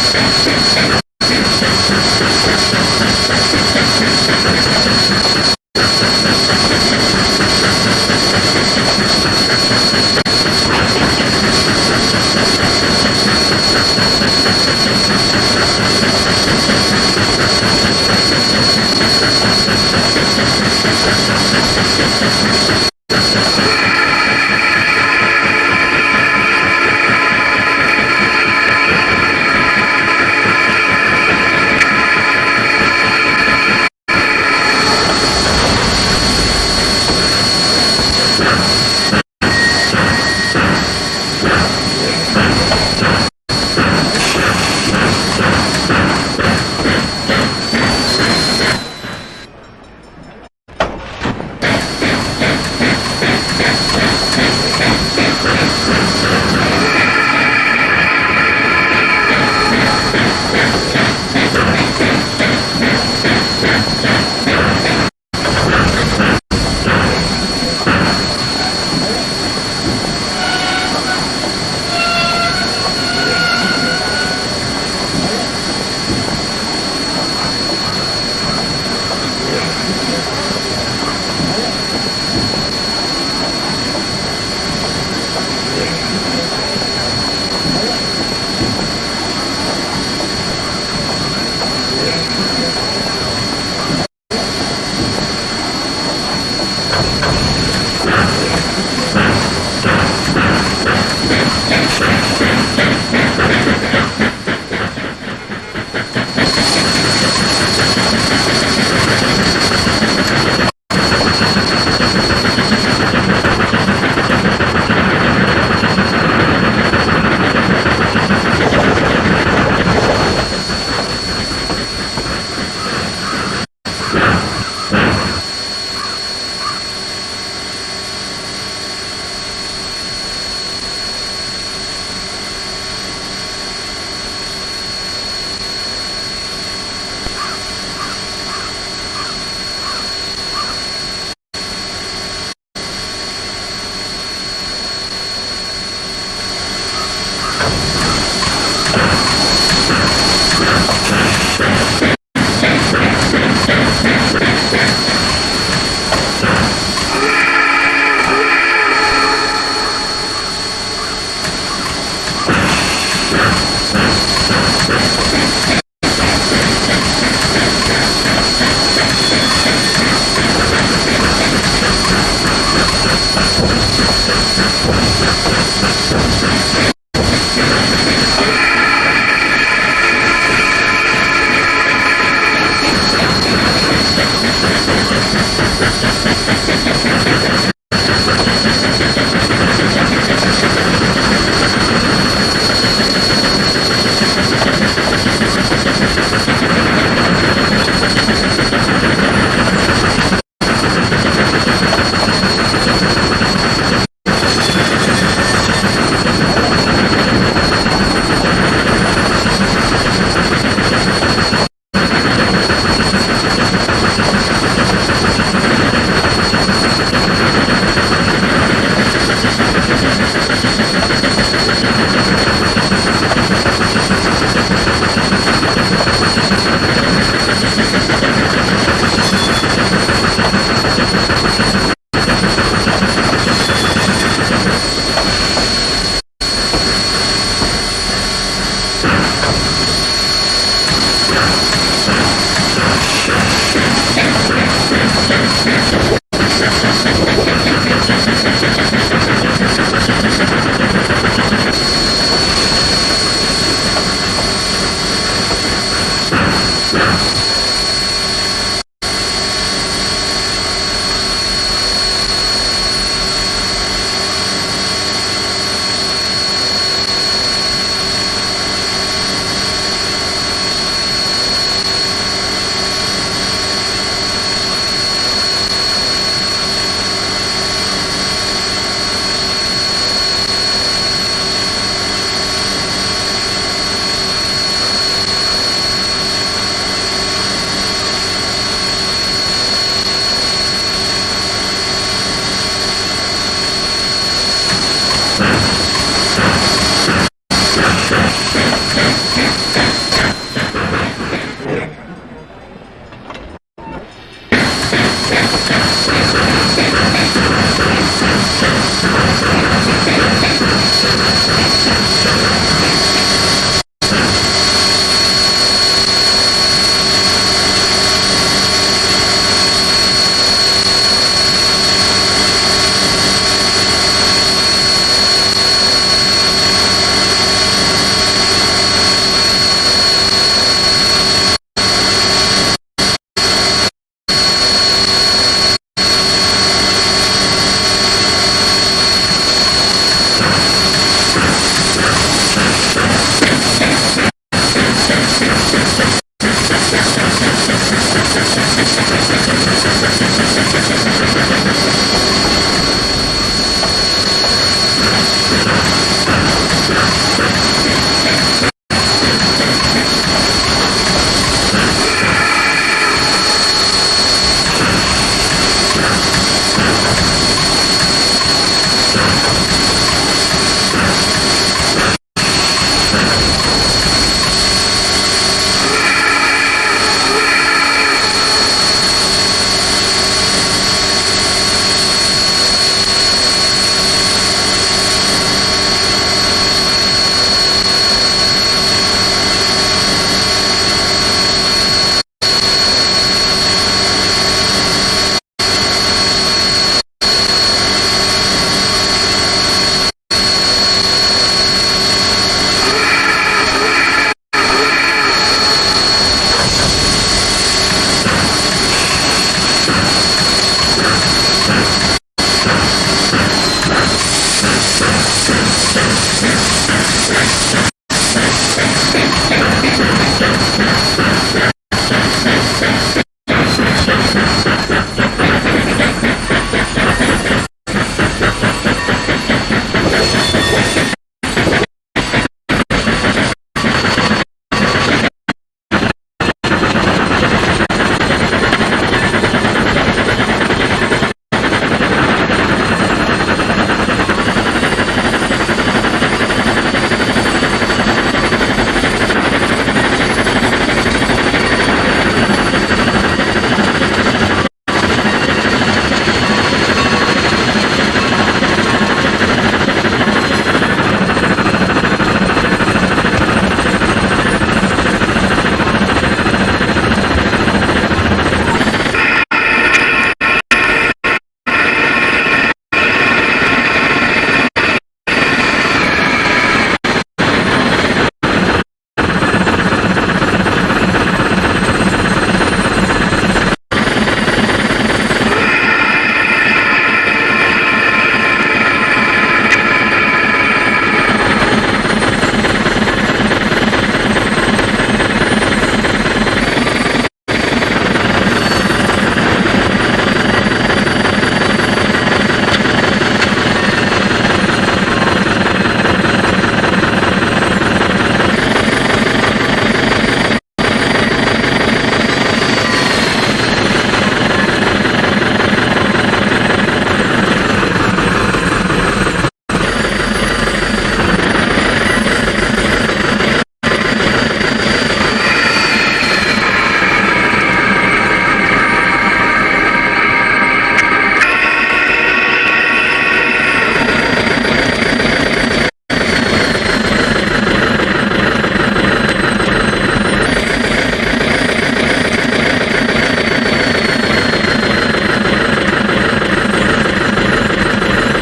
Sense, sense, sense,